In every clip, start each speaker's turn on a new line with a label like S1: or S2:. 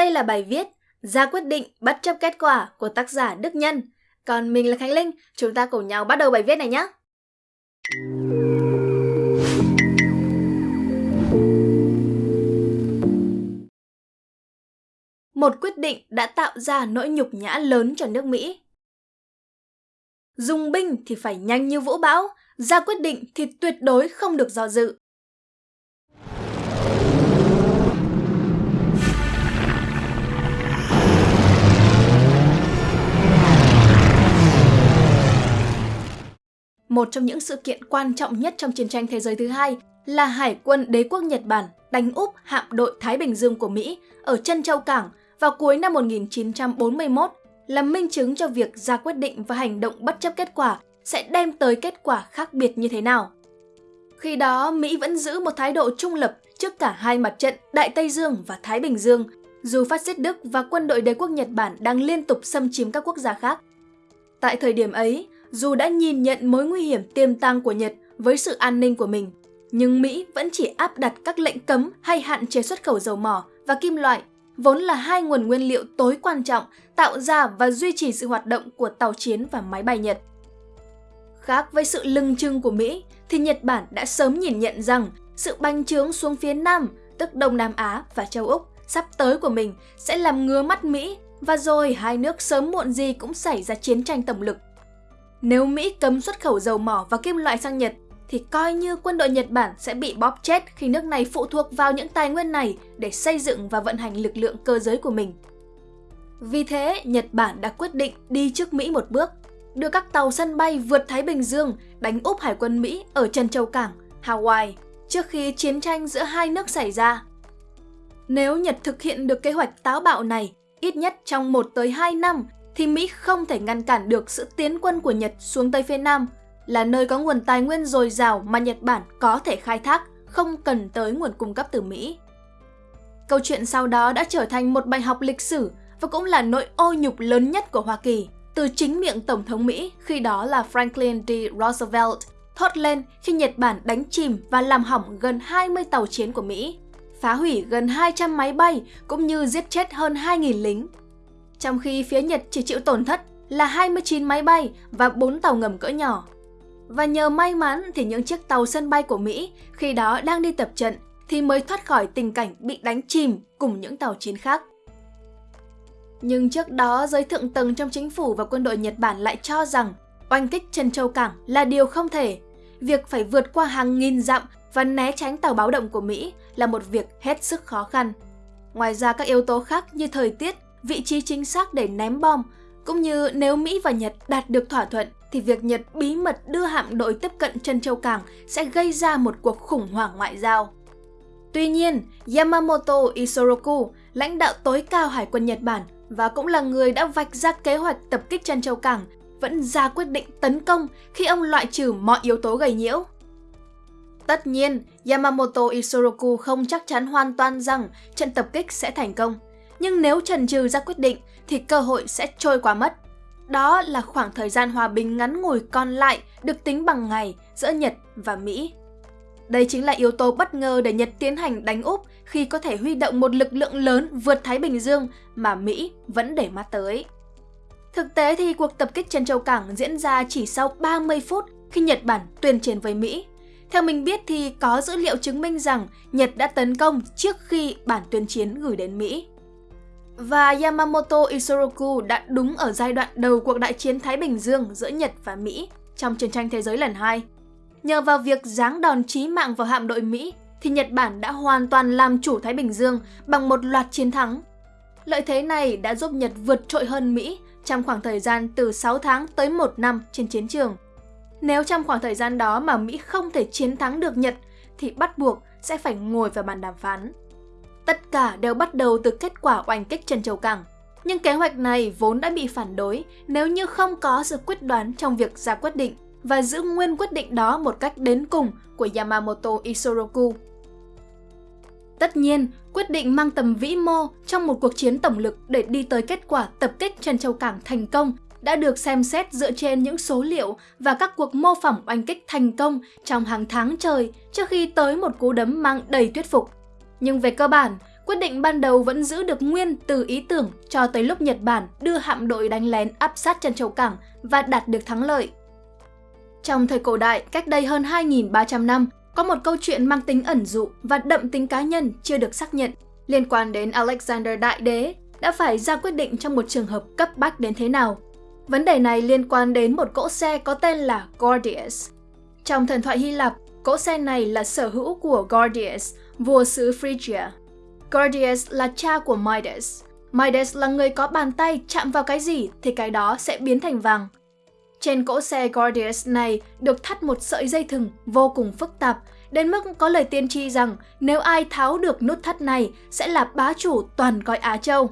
S1: Đây là bài viết ra quyết định bất chấp kết quả của tác giả Đức Nhân. Còn mình là Khánh Linh, chúng ta cùng nhau bắt đầu bài viết này nhé. Một quyết định đã tạo ra nỗi nhục nhã lớn cho nước Mỹ. Dùng binh thì phải nhanh như vũ bão, ra quyết định thì tuyệt đối không được do dự. Một trong những sự kiện quan trọng nhất trong chiến tranh thế giới thứ hai là Hải quân đế quốc Nhật Bản đánh úp hạm đội Thái Bình Dương của Mỹ ở chân châu cảng vào cuối năm 1941 là minh chứng cho việc ra quyết định và hành động bất chấp kết quả sẽ đem tới kết quả khác biệt như thế nào. Khi đó, Mỹ vẫn giữ một thái độ trung lập trước cả hai mặt trận Đại Tây Dương và Thái Bình Dương, dù phát xít Đức và quân đội đế quốc Nhật Bản đang liên tục xâm chiếm các quốc gia khác. Tại thời điểm ấy, dù đã nhìn nhận mối nguy hiểm tiềm tàng của Nhật với sự an ninh của mình, nhưng Mỹ vẫn chỉ áp đặt các lệnh cấm hay hạn chế xuất khẩu dầu mỏ và kim loại, vốn là hai nguồn nguyên liệu tối quan trọng tạo ra và duy trì sự hoạt động của tàu chiến và máy bay Nhật. Khác với sự lưng trưng của Mỹ, thì Nhật Bản đã sớm nhìn nhận rằng sự bành trướng xuống phía Nam, tức Đông Nam Á và châu Úc, sắp tới của mình sẽ làm ngứa mắt Mỹ và rồi hai nước sớm muộn gì cũng xảy ra chiến tranh tổng lực. Nếu Mỹ cấm xuất khẩu dầu mỏ và kim loại sang Nhật, thì coi như quân đội Nhật Bản sẽ bị bóp chết khi nước này phụ thuộc vào những tài nguyên này để xây dựng và vận hành lực lượng cơ giới của mình. Vì thế, Nhật Bản đã quyết định đi trước Mỹ một bước, đưa các tàu sân bay vượt Thái Bình Dương đánh úp hải quân Mỹ ở Trần Châu Cảng, Hawaii trước khi chiến tranh giữa hai nước xảy ra. Nếu Nhật thực hiện được kế hoạch táo bạo này, ít nhất trong 1 tới 2 năm thì Mỹ không thể ngăn cản được sự tiến quân của Nhật xuống tây phía Nam, là nơi có nguồn tài nguyên dồi dào mà Nhật Bản có thể khai thác, không cần tới nguồn cung cấp từ Mỹ. Câu chuyện sau đó đã trở thành một bài học lịch sử và cũng là nỗi ô nhục lớn nhất của Hoa Kỳ từ chính miệng Tổng thống Mỹ khi đó là Franklin D. Roosevelt thốt lên khi Nhật Bản đánh chìm và làm hỏng gần 20 tàu chiến của Mỹ, phá hủy gần 200 máy bay cũng như giết chết hơn 2.000 lính trong khi phía Nhật chỉ chịu tổn thất là 29 máy bay và 4 tàu ngầm cỡ nhỏ. Và nhờ may mắn thì những chiếc tàu sân bay của Mỹ khi đó đang đi tập trận thì mới thoát khỏi tình cảnh bị đánh chìm cùng những tàu chiến khác. Nhưng trước đó, giới thượng tầng trong chính phủ và quân đội Nhật Bản lại cho rằng oanh kích Trân Châu Cảng là điều không thể. Việc phải vượt qua hàng nghìn dặm và né tránh tàu báo động của Mỹ là một việc hết sức khó khăn. Ngoài ra các yếu tố khác như thời tiết vị trí chính xác để ném bom, cũng như nếu Mỹ và Nhật đạt được thỏa thuận thì việc Nhật bí mật đưa hạm đội tiếp cận chân châu cảng sẽ gây ra một cuộc khủng hoảng ngoại giao. Tuy nhiên, Yamamoto Isoroku, lãnh đạo tối cao Hải quân Nhật Bản và cũng là người đã vạch ra kế hoạch tập kích chân châu cảng, vẫn ra quyết định tấn công khi ông loại trừ mọi yếu tố gây nhiễu. Tất nhiên, Yamamoto Isoroku không chắc chắn hoàn toàn rằng trận tập kích sẽ thành công nhưng nếu trần trừ ra quyết định, thì cơ hội sẽ trôi qua mất. Đó là khoảng thời gian hòa bình ngắn ngủi còn lại được tính bằng ngày giữa Nhật và Mỹ. Đây chính là yếu tố bất ngờ để Nhật tiến hành đánh Úc khi có thể huy động một lực lượng lớn vượt Thái Bình Dương mà Mỹ vẫn để mắt tới. Thực tế thì cuộc tập kích trên Châu Cảng diễn ra chỉ sau 30 phút khi Nhật Bản tuyên chiến với Mỹ. Theo mình biết thì có dữ liệu chứng minh rằng Nhật đã tấn công trước khi bản tuyên chiến gửi đến Mỹ. Và Yamamoto Isoroku đã đúng ở giai đoạn đầu cuộc đại chiến Thái Bình Dương giữa Nhật và Mỹ trong chiến tranh thế giới lần 2. Nhờ vào việc giáng đòn chí mạng vào hạm đội Mỹ, thì Nhật Bản đã hoàn toàn làm chủ Thái Bình Dương bằng một loạt chiến thắng. Lợi thế này đã giúp Nhật vượt trội hơn Mỹ trong khoảng thời gian từ 6 tháng tới 1 năm trên chiến trường. Nếu trong khoảng thời gian đó mà Mỹ không thể chiến thắng được Nhật, thì bắt buộc sẽ phải ngồi vào bàn đàm phán. Tất cả đều bắt đầu từ kết quả oanh kích Trần Châu Cảng. Nhưng kế hoạch này vốn đã bị phản đối nếu như không có sự quyết đoán trong việc ra quyết định và giữ nguyên quyết định đó một cách đến cùng của Yamamoto Isoroku. Tất nhiên, quyết định mang tầm vĩ mô trong một cuộc chiến tổng lực để đi tới kết quả tập kích Trần Châu Cảng thành công đã được xem xét dựa trên những số liệu và các cuộc mô phỏng oanh kích thành công trong hàng tháng trời trước khi tới một cú đấm mang đầy thuyết phục. Nhưng về cơ bản, quyết định ban đầu vẫn giữ được nguyên từ ý tưởng cho tới lúc Nhật Bản đưa hạm đội đánh lén áp sát chân châu cảng và đạt được thắng lợi. Trong thời cổ đại, cách đây hơn 2.300 năm, có một câu chuyện mang tính ẩn dụ và đậm tính cá nhân chưa được xác nhận liên quan đến Alexander Đại Đế đã phải ra quyết định trong một trường hợp cấp bách đến thế nào. Vấn đề này liên quan đến một cỗ xe có tên là Gordius. Trong thần thoại Hy Lạp, cỗ xe này là sở hữu của Gordius, vua xứ Phrygia. Gordius là cha của Midas. Midas là người có bàn tay chạm vào cái gì thì cái đó sẽ biến thành vàng. Trên cỗ xe Gordius này được thắt một sợi dây thừng vô cùng phức tạp, đến mức có lời tiên tri rằng nếu ai tháo được nút thắt này sẽ là bá chủ toàn cõi Á Châu.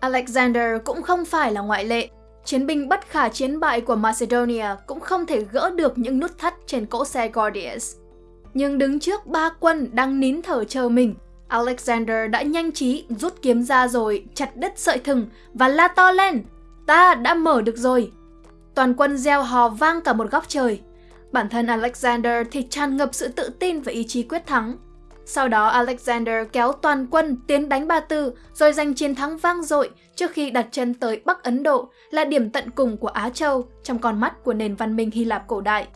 S1: Alexander cũng không phải là ngoại lệ. Chiến binh bất khả chiến bại của Macedonia cũng không thể gỡ được những nút thắt trên cỗ xe Gordius. Nhưng đứng trước ba quân đang nín thở chờ mình, Alexander đã nhanh trí rút kiếm ra rồi chặt đứt sợi thừng và la to lên. Ta đã mở được rồi. Toàn quân gieo hò vang cả một góc trời. Bản thân Alexander thì tràn ngập sự tự tin và ý chí quyết thắng. Sau đó Alexander kéo toàn quân tiến đánh Ba Tư rồi giành chiến thắng vang dội trước khi đặt chân tới Bắc Ấn Độ là điểm tận cùng của Á Châu trong con mắt của nền văn minh Hy Lạp cổ đại.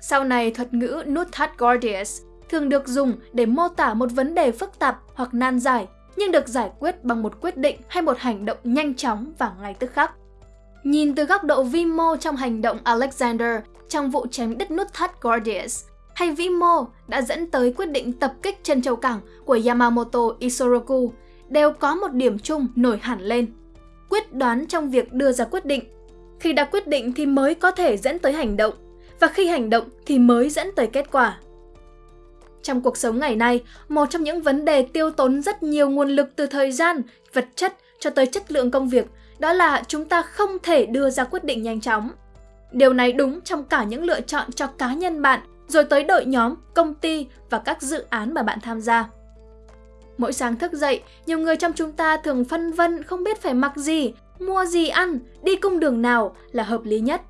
S1: Sau này thuật ngữ nút thắt Gordius thường được dùng để mô tả một vấn đề phức tạp hoặc nan giải nhưng được giải quyết bằng một quyết định hay một hành động nhanh chóng và ngay tức khắc. Nhìn từ góc độ vi mô trong hành động Alexander trong vụ chém đứt nút thắt Gordius, hay vĩ mô đã dẫn tới quyết định tập kích chân châu cảng của Yamamoto Isoroku đều có một điểm chung nổi hẳn lên. Quyết đoán trong việc đưa ra quyết định. Khi đã quyết định thì mới có thể dẫn tới hành động, và khi hành động thì mới dẫn tới kết quả. Trong cuộc sống ngày nay, một trong những vấn đề tiêu tốn rất nhiều nguồn lực từ thời gian, vật chất cho tới chất lượng công việc đó là chúng ta không thể đưa ra quyết định nhanh chóng. Điều này đúng trong cả những lựa chọn cho cá nhân bạn, rồi tới đội nhóm, công ty và các dự án mà bạn tham gia. Mỗi sáng thức dậy, nhiều người trong chúng ta thường phân vân không biết phải mặc gì, mua gì ăn, đi cung đường nào là hợp lý nhất.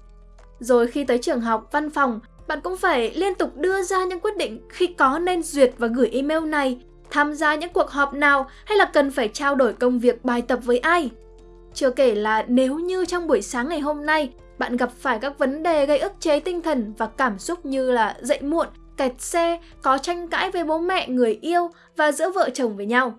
S1: Rồi khi tới trường học, văn phòng, bạn cũng phải liên tục đưa ra những quyết định khi có nên duyệt và gửi email này, tham gia những cuộc họp nào hay là cần phải trao đổi công việc bài tập với ai. Chưa kể là nếu như trong buổi sáng ngày hôm nay bạn gặp phải các vấn đề gây ức chế tinh thần và cảm xúc như là dậy muộn, kẹt xe, có tranh cãi với bố mẹ, người yêu và giữa vợ chồng với nhau.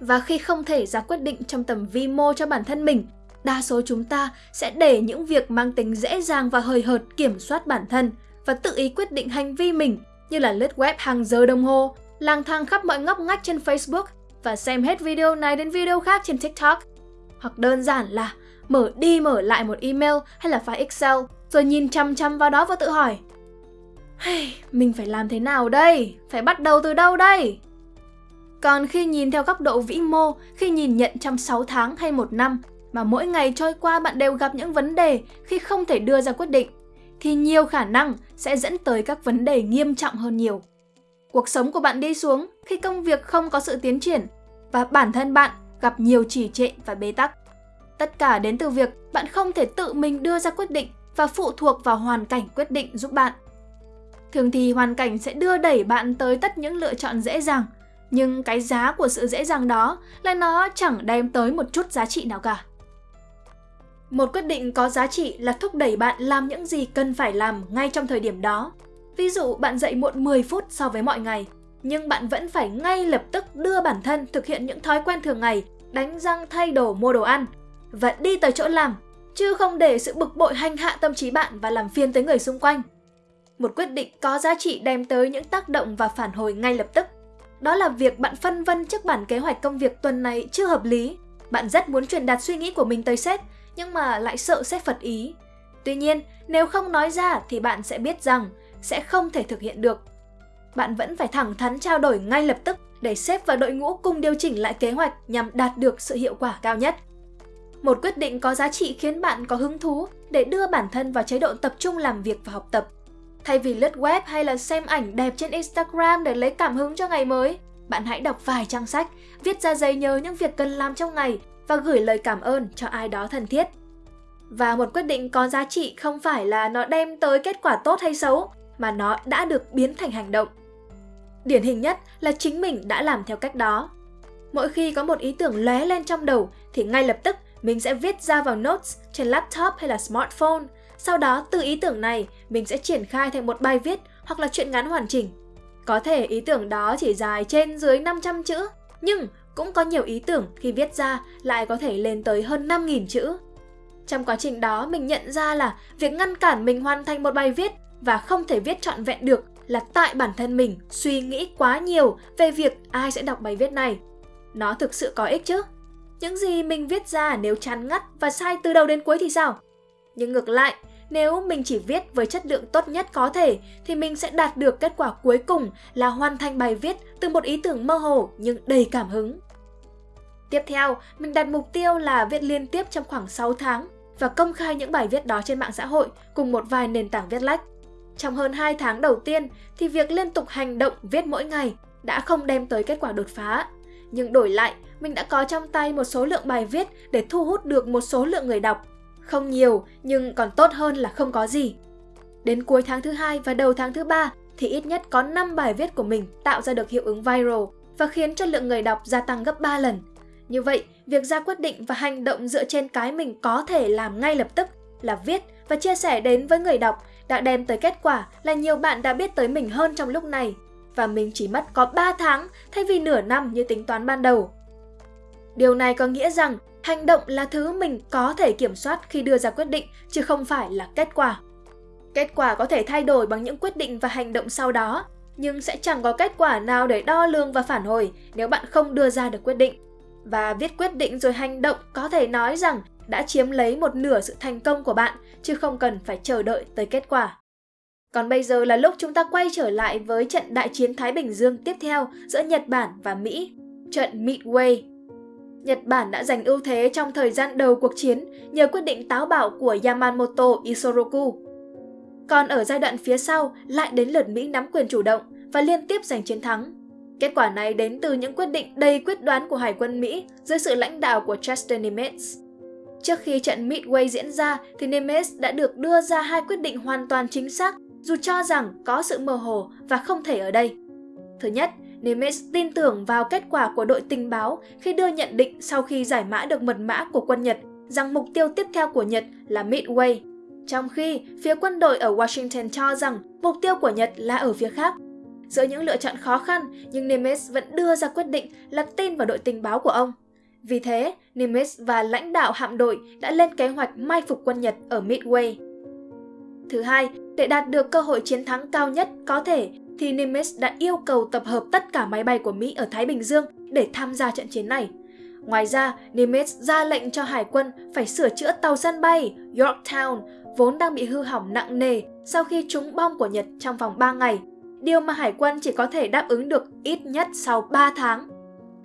S1: Và khi không thể ra quyết định trong tầm vi mô cho bản thân mình, đa số chúng ta sẽ để những việc mang tính dễ dàng và hời hợt kiểm soát bản thân và tự ý quyết định hành vi mình như là lướt web hàng giờ đồng hồ, lang thang khắp mọi ngóc ngách trên Facebook và xem hết video này đến video khác trên TikTok. Hoặc đơn giản là mở đi mở lại một email hay là file Excel rồi nhìn chăm chăm vào đó và tự hỏi hey, mình phải làm thế nào đây? Phải bắt đầu từ đâu đây? Còn khi nhìn theo góc độ vĩ mô, khi nhìn nhận trong 6 tháng hay một năm mà mỗi ngày trôi qua bạn đều gặp những vấn đề khi không thể đưa ra quyết định, thì nhiều khả năng sẽ dẫn tới các vấn đề nghiêm trọng hơn nhiều. Cuộc sống của bạn đi xuống khi công việc không có sự tiến triển và bản thân bạn gặp nhiều trì trệ và bế tắc. Tất cả đến từ việc bạn không thể tự mình đưa ra quyết định và phụ thuộc vào hoàn cảnh quyết định giúp bạn. Thường thì hoàn cảnh sẽ đưa đẩy bạn tới tất những lựa chọn dễ dàng, nhưng cái giá của sự dễ dàng đó là nó chẳng đem tới một chút giá trị nào cả. Một quyết định có giá trị là thúc đẩy bạn làm những gì cần phải làm ngay trong thời điểm đó. Ví dụ bạn dậy muộn 10 phút so với mọi ngày, nhưng bạn vẫn phải ngay lập tức đưa bản thân thực hiện những thói quen thường ngày, đánh răng thay đồ mua đồ ăn và đi tới chỗ làm, chứ không để sự bực bội hành hạ tâm trí bạn và làm phiền tới người xung quanh. Một quyết định có giá trị đem tới những tác động và phản hồi ngay lập tức. Đó là việc bạn phân vân trước bản kế hoạch công việc tuần này chưa hợp lý. Bạn rất muốn truyền đạt suy nghĩ của mình tới sếp, nhưng mà lại sợ sếp phật ý. Tuy nhiên, nếu không nói ra thì bạn sẽ biết rằng sẽ không thể thực hiện được. Bạn vẫn phải thẳng thắn trao đổi ngay lập tức để sếp và đội ngũ cùng điều chỉnh lại kế hoạch nhằm đạt được sự hiệu quả cao nhất. Một quyết định có giá trị khiến bạn có hứng thú để đưa bản thân vào chế độ tập trung làm việc và học tập. Thay vì lướt web hay là xem ảnh đẹp trên Instagram để lấy cảm hứng cho ngày mới, bạn hãy đọc vài trang sách, viết ra giấy nhớ những việc cần làm trong ngày và gửi lời cảm ơn cho ai đó thân thiết. Và một quyết định có giá trị không phải là nó đem tới kết quả tốt hay xấu, mà nó đã được biến thành hành động. Điển hình nhất là chính mình đã làm theo cách đó. Mỗi khi có một ý tưởng lóe lên trong đầu thì ngay lập tức mình sẽ viết ra vào notes trên laptop hay là smartphone. Sau đó từ ý tưởng này mình sẽ triển khai thành một bài viết hoặc là truyện ngắn hoàn chỉnh. Có thể ý tưởng đó chỉ dài trên dưới 500 chữ, nhưng cũng có nhiều ý tưởng khi viết ra lại có thể lên tới hơn 5.000 chữ. Trong quá trình đó mình nhận ra là việc ngăn cản mình hoàn thành một bài viết và không thể viết trọn vẹn được là tại bản thân mình suy nghĩ quá nhiều về việc ai sẽ đọc bài viết này. Nó thực sự có ích chứ? Những gì mình viết ra nếu chán ngắt và sai từ đầu đến cuối thì sao? Nhưng ngược lại, nếu mình chỉ viết với chất lượng tốt nhất có thể thì mình sẽ đạt được kết quả cuối cùng là hoàn thành bài viết từ một ý tưởng mơ hồ nhưng đầy cảm hứng. Tiếp theo, mình đặt mục tiêu là viết liên tiếp trong khoảng 6 tháng và công khai những bài viết đó trên mạng xã hội cùng một vài nền tảng viết lách. Trong hơn 2 tháng đầu tiên thì việc liên tục hành động viết mỗi ngày đã không đem tới kết quả đột phá. Nhưng đổi lại, mình đã có trong tay một số lượng bài viết để thu hút được một số lượng người đọc. Không nhiều, nhưng còn tốt hơn là không có gì. Đến cuối tháng thứ hai và đầu tháng thứ ba thì ít nhất có 5 bài viết của mình tạo ra được hiệu ứng viral và khiến cho lượng người đọc gia tăng gấp 3 lần. Như vậy, việc ra quyết định và hành động dựa trên cái mình có thể làm ngay lập tức là viết và chia sẻ đến với người đọc đã đem tới kết quả là nhiều bạn đã biết tới mình hơn trong lúc này và mình chỉ mất có 3 tháng thay vì nửa năm như tính toán ban đầu. Điều này có nghĩa rằng hành động là thứ mình có thể kiểm soát khi đưa ra quyết định chứ không phải là kết quả. Kết quả có thể thay đổi bằng những quyết định và hành động sau đó, nhưng sẽ chẳng có kết quả nào để đo lường và phản hồi nếu bạn không đưa ra được quyết định. Và viết quyết định rồi hành động có thể nói rằng đã chiếm lấy một nửa sự thành công của bạn chứ không cần phải chờ đợi tới kết quả. Còn bây giờ là lúc chúng ta quay trở lại với trận đại chiến Thái Bình Dương tiếp theo giữa Nhật Bản và Mỹ, trận Midway. Nhật Bản đã giành ưu thế trong thời gian đầu cuộc chiến nhờ quyết định táo bạo của Yamamoto Isoroku. Còn ở giai đoạn phía sau lại đến lượt Mỹ nắm quyền chủ động và liên tiếp giành chiến thắng. Kết quả này đến từ những quyết định đầy quyết đoán của Hải quân Mỹ dưới sự lãnh đạo của Chester Nimitz. Trước khi trận Midway diễn ra thì Nimitz đã được đưa ra hai quyết định hoàn toàn chính xác dù cho rằng có sự mơ hồ và không thể ở đây. Thứ nhất, Nimitz tin tưởng vào kết quả của đội tình báo khi đưa nhận định sau khi giải mã được mật mã của quân Nhật rằng mục tiêu tiếp theo của Nhật là Midway, trong khi phía quân đội ở Washington cho rằng mục tiêu của Nhật là ở phía khác. Giữa những lựa chọn khó khăn, nhưng Nimitz vẫn đưa ra quyết định là tin vào đội tình báo của ông. Vì thế, Nimitz và lãnh đạo hạm đội đã lên kế hoạch mai phục quân Nhật ở Midway. Thứ hai, để đạt được cơ hội chiến thắng cao nhất có thể thì Nimitz đã yêu cầu tập hợp tất cả máy bay của Mỹ ở Thái Bình Dương để tham gia trận chiến này. Ngoài ra, Nimitz ra lệnh cho hải quân phải sửa chữa tàu sân bay Yorktown vốn đang bị hư hỏng nặng nề sau khi trúng bom của Nhật trong vòng 3 ngày, điều mà hải quân chỉ có thể đáp ứng được ít nhất sau 3 tháng.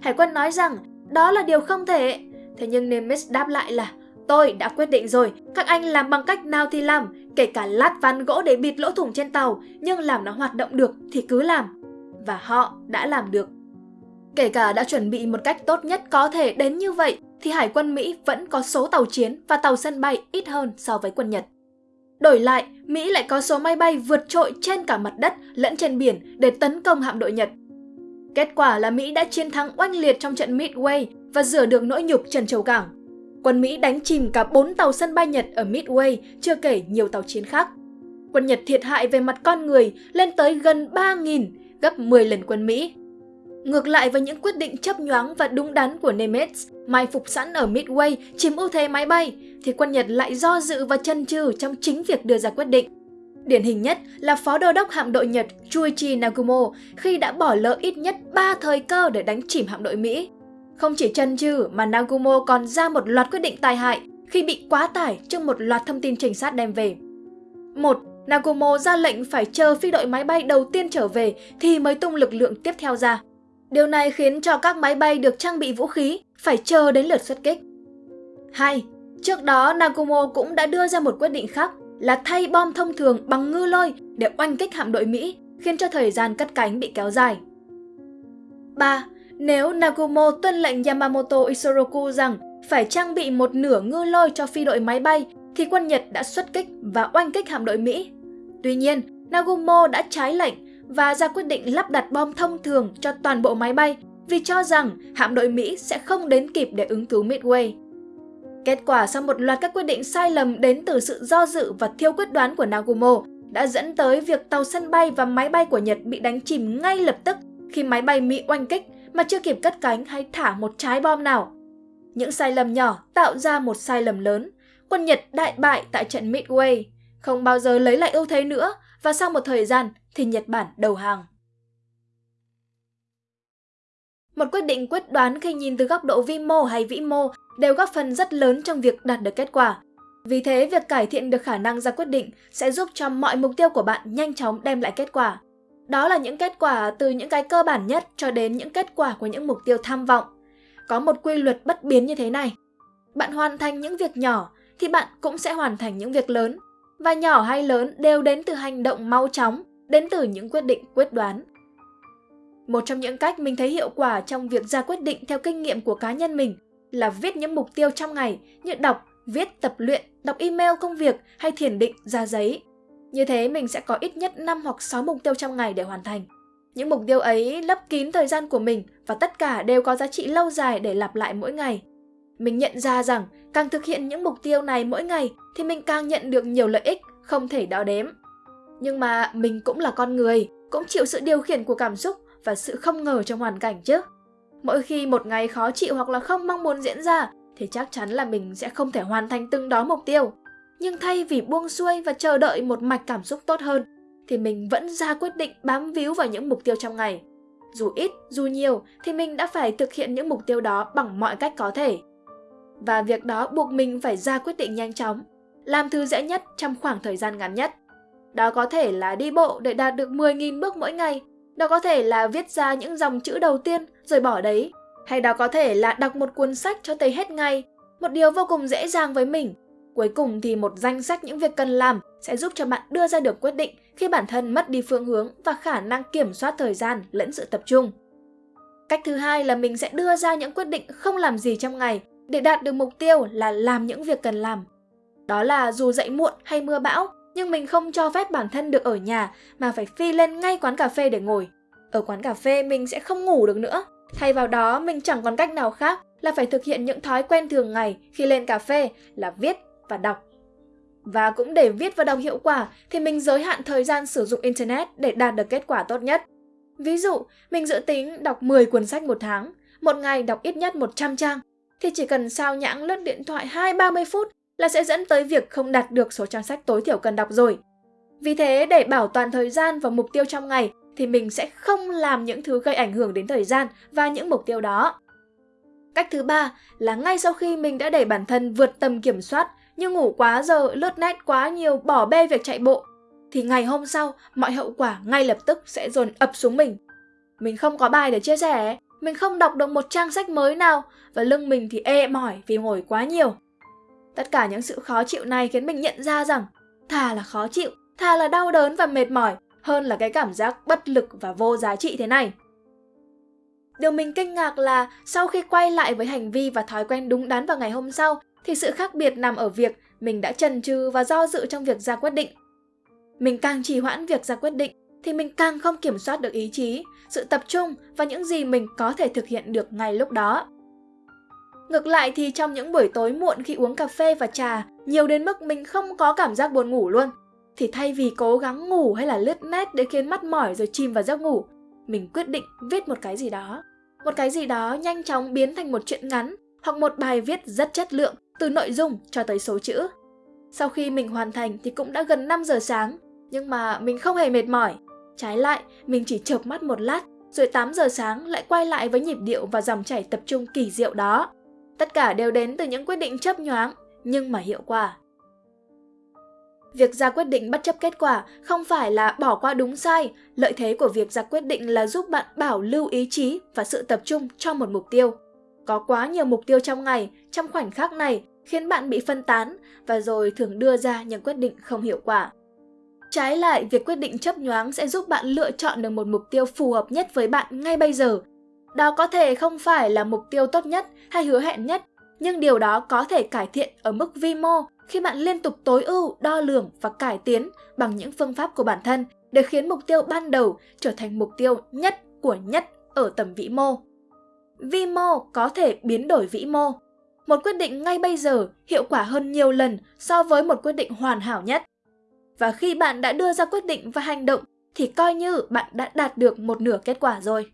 S1: Hải quân nói rằng đó là điều không thể, thế nhưng Nimitz đáp lại là Tôi đã quyết định rồi, các anh làm bằng cách nào thì làm, kể cả lát ván gỗ để bịt lỗ thủng trên tàu, nhưng làm nó hoạt động được thì cứ làm. Và họ đã làm được. Kể cả đã chuẩn bị một cách tốt nhất có thể đến như vậy, thì Hải quân Mỹ vẫn có số tàu chiến và tàu sân bay ít hơn so với quân Nhật. Đổi lại, Mỹ lại có số máy bay vượt trội trên cả mặt đất lẫn trên biển để tấn công hạm đội Nhật. Kết quả là Mỹ đã chiến thắng oanh liệt trong trận Midway và rửa được nỗi nhục Trần Châu Cảng quân Mỹ đánh chìm cả 4 tàu sân bay Nhật ở Midway, chưa kể nhiều tàu chiến khác. Quân Nhật thiệt hại về mặt con người lên tới gần 3.000, gấp 10 lần quân Mỹ. Ngược lại với những quyết định chấp nhoáng và đúng đắn của Nimitz, mai phục sẵn ở Midway chiếm ưu thế máy bay, thì quân Nhật lại do dự và chân chừ trong chính việc đưa ra quyết định. Điển hình nhất là phó đô đốc hạm đội Nhật Chuichi Nagumo khi đã bỏ lỡ ít nhất 3 thời cơ để đánh chìm hạm đội Mỹ. Không chỉ chân chừ mà Nagumo còn ra một loạt quyết định tai hại khi bị quá tải trước một loạt thông tin trinh sát đem về. một Nagumo ra lệnh phải chờ phi đội máy bay đầu tiên trở về thì mới tung lực lượng tiếp theo ra. Điều này khiến cho các máy bay được trang bị vũ khí phải chờ đến lượt xuất kích. 2. Trước đó, Nagumo cũng đã đưa ra một quyết định khác là thay bom thông thường bằng ngư lôi để oanh kích hạm đội Mỹ, khiến cho thời gian cất cánh bị kéo dài. 3. Nếu Nagumo tuân lệnh Yamamoto Isoroku rằng phải trang bị một nửa ngư lôi cho phi đội máy bay, thì quân Nhật đã xuất kích và oanh kích hạm đội Mỹ. Tuy nhiên, Nagumo đã trái lệnh và ra quyết định lắp đặt bom thông thường cho toàn bộ máy bay vì cho rằng hạm đội Mỹ sẽ không đến kịp để ứng cứu Midway. Kết quả sau một loạt các quyết định sai lầm đến từ sự do dự và thiếu quyết đoán của Nagumo đã dẫn tới việc tàu sân bay và máy bay của Nhật bị đánh chìm ngay lập tức khi máy bay Mỹ oanh kích mà chưa kịp cất cánh hay thả một trái bom nào. Những sai lầm nhỏ tạo ra một sai lầm lớn. Quân Nhật đại bại tại trận Midway, không bao giờ lấy lại ưu thế nữa và sau một thời gian thì Nhật Bản đầu hàng. Một quyết định quyết đoán khi nhìn từ góc độ vi mô hay vĩ mô đều góp phần rất lớn trong việc đạt được kết quả. Vì thế, việc cải thiện được khả năng ra quyết định sẽ giúp cho mọi mục tiêu của bạn nhanh chóng đem lại kết quả. Đó là những kết quả từ những cái cơ bản nhất cho đến những kết quả của những mục tiêu tham vọng. Có một quy luật bất biến như thế này. Bạn hoàn thành những việc nhỏ thì bạn cũng sẽ hoàn thành những việc lớn. Và nhỏ hay lớn đều đến từ hành động mau chóng, đến từ những quyết định quyết đoán. Một trong những cách mình thấy hiệu quả trong việc ra quyết định theo kinh nghiệm của cá nhân mình là viết những mục tiêu trong ngày như đọc, viết tập luyện, đọc email công việc hay thiền định ra giấy. Như thế mình sẽ có ít nhất 5 hoặc 6 mục tiêu trong ngày để hoàn thành. Những mục tiêu ấy lấp kín thời gian của mình và tất cả đều có giá trị lâu dài để lặp lại mỗi ngày. Mình nhận ra rằng càng thực hiện những mục tiêu này mỗi ngày thì mình càng nhận được nhiều lợi ích không thể đo đếm. Nhưng mà mình cũng là con người, cũng chịu sự điều khiển của cảm xúc và sự không ngờ trong hoàn cảnh chứ. Mỗi khi một ngày khó chịu hoặc là không mong muốn diễn ra thì chắc chắn là mình sẽ không thể hoàn thành từng đó mục tiêu. Nhưng thay vì buông xuôi và chờ đợi một mạch cảm xúc tốt hơn thì mình vẫn ra quyết định bám víu vào những mục tiêu trong ngày. Dù ít, dù nhiều thì mình đã phải thực hiện những mục tiêu đó bằng mọi cách có thể. Và việc đó buộc mình phải ra quyết định nhanh chóng, làm thứ dễ nhất trong khoảng thời gian ngắn nhất. Đó có thể là đi bộ để đạt được 10.000 bước mỗi ngày đó có thể là viết ra những dòng chữ đầu tiên rồi bỏ đấy. Hay đó có thể là đọc một cuốn sách cho tới hết ngày, một điều vô cùng dễ dàng với mình. Cuối cùng thì một danh sách những việc cần làm sẽ giúp cho bạn đưa ra được quyết định khi bản thân mất đi phương hướng và khả năng kiểm soát thời gian lẫn sự tập trung. Cách thứ hai là mình sẽ đưa ra những quyết định không làm gì trong ngày để đạt được mục tiêu là làm những việc cần làm. Đó là dù dậy muộn hay mưa bão, nhưng mình không cho phép bản thân được ở nhà mà phải phi lên ngay quán cà phê để ngồi. Ở quán cà phê mình sẽ không ngủ được nữa. Thay vào đó mình chẳng còn cách nào khác là phải thực hiện những thói quen thường ngày khi lên cà phê là viết và đọc. Và cũng để viết và đọc hiệu quả thì mình giới hạn thời gian sử dụng Internet để đạt được kết quả tốt nhất. Ví dụ, mình dự tính đọc 10 cuốn sách một tháng, một ngày đọc ít nhất 100 trang, thì chỉ cần sao nhãng lướt điện thoại 2-30 phút là sẽ dẫn tới việc không đạt được số trang sách tối thiểu cần đọc rồi. Vì thế, để bảo toàn thời gian và mục tiêu trong ngày thì mình sẽ không làm những thứ gây ảnh hưởng đến thời gian và những mục tiêu đó. Cách thứ ba là ngay sau khi mình đã đẩy bản thân vượt tầm kiểm soát như ngủ quá giờ, lướt net quá nhiều, bỏ bê việc chạy bộ, thì ngày hôm sau mọi hậu quả ngay lập tức sẽ dồn ập xuống mình. Mình không có bài để chia sẻ, mình không đọc được một trang sách mới nào và lưng mình thì ê mỏi vì ngồi quá nhiều. Tất cả những sự khó chịu này khiến mình nhận ra rằng thà là khó chịu, thà là đau đớn và mệt mỏi hơn là cái cảm giác bất lực và vô giá trị thế này. Điều mình kinh ngạc là sau khi quay lại với hành vi và thói quen đúng đắn vào ngày hôm sau thì sự khác biệt nằm ở việc mình đã chần chừ và do dự trong việc ra quyết định. Mình càng trì hoãn việc ra quyết định thì mình càng không kiểm soát được ý chí, sự tập trung và những gì mình có thể thực hiện được ngay lúc đó. Ngược lại thì trong những buổi tối muộn khi uống cà phê và trà, nhiều đến mức mình không có cảm giác buồn ngủ luôn. Thì thay vì cố gắng ngủ hay là lướt nét để khiến mắt mỏi rồi chìm vào giấc ngủ, mình quyết định viết một cái gì đó. Một cái gì đó nhanh chóng biến thành một chuyện ngắn hoặc một bài viết rất chất lượng từ nội dung cho tới số chữ. Sau khi mình hoàn thành thì cũng đã gần 5 giờ sáng, nhưng mà mình không hề mệt mỏi. Trái lại, mình chỉ chợp mắt một lát, rồi 8 giờ sáng lại quay lại với nhịp điệu và dòng chảy tập trung kỳ diệu đó. Tất cả đều đến từ những quyết định chấp nhoáng, nhưng mà hiệu quả. Việc ra quyết định bất chấp kết quả không phải là bỏ qua đúng sai, lợi thế của việc ra quyết định là giúp bạn bảo lưu ý chí và sự tập trung cho một mục tiêu. Có quá nhiều mục tiêu trong ngày, trong khoảnh khắc này khiến bạn bị phân tán và rồi thường đưa ra những quyết định không hiệu quả. Trái lại, việc quyết định chấp nhoáng sẽ giúp bạn lựa chọn được một mục tiêu phù hợp nhất với bạn ngay bây giờ đó có thể không phải là mục tiêu tốt nhất hay hứa hẹn nhất, nhưng điều đó có thể cải thiện ở mức vi mô khi bạn liên tục tối ưu, đo lường và cải tiến bằng những phương pháp của bản thân để khiến mục tiêu ban đầu trở thành mục tiêu nhất của nhất ở tầm vĩ mô. vi mô có thể biến đổi vĩ mô. Một quyết định ngay bây giờ hiệu quả hơn nhiều lần so với một quyết định hoàn hảo nhất. Và khi bạn đã đưa ra quyết định và hành động thì coi như bạn đã đạt được một nửa kết quả rồi.